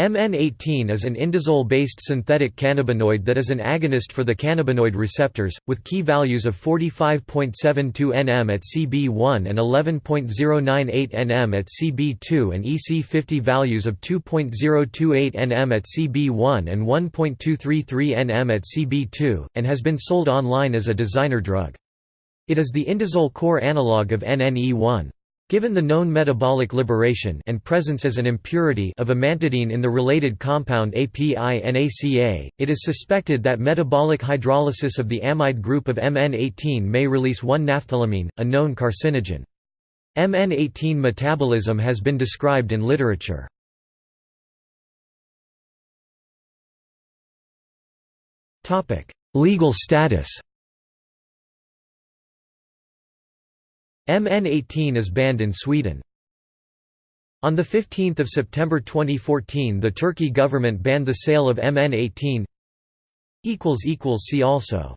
MN18 is an indazole-based synthetic cannabinoid that is an agonist for the cannabinoid receptors, with Ki values of 45.72 nm at CB1 and 11.098 nm at CB2 and EC50 values of 2.028 nm at CB1 and 1.233 nm at CB2, and has been sold online as a designer drug. It is the indazole core analog of NNE1. Given the known metabolic liberation and presence as an impurity of amantadine in the related compound API-NACA, it is suspected that metabolic hydrolysis of the amide group of MN18 may release 1-naphthylamine, a known carcinogen. MN18 metabolism has been described in literature. Legal status MN18 is banned in Sweden. On 15 September 2014 the Turkey government banned the sale of MN18 See also